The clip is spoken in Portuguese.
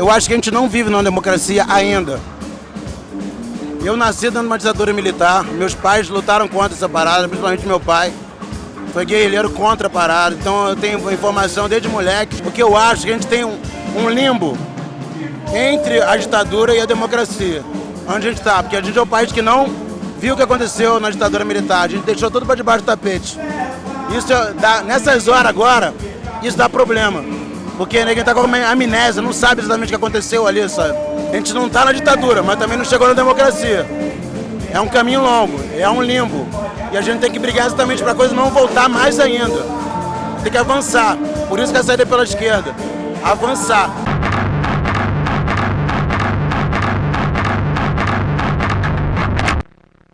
Eu acho que a gente não vive numa democracia ainda. Eu nasci dentro de uma ditadura militar, meus pais lutaram contra essa parada, principalmente meu pai. Foi guerrilheiro contra a parada, então eu tenho informação desde moleque, porque eu acho que a gente tem um, um limbo entre a ditadura e a democracia. Onde a gente está, porque a gente é um país que não viu o que aconteceu na ditadura militar, a gente deixou tudo para debaixo do tapete. Isso dá, nessas horas agora, isso dá problema. Porque ninguém está com amnésia, não sabe exatamente o que aconteceu ali, sabe? A gente não está na ditadura, mas também não chegou na democracia. É um caminho longo, é um limbo. E a gente tem que brigar exatamente para a coisa não voltar mais ainda. Tem que avançar. Por isso que a saída é pela esquerda. Avançar.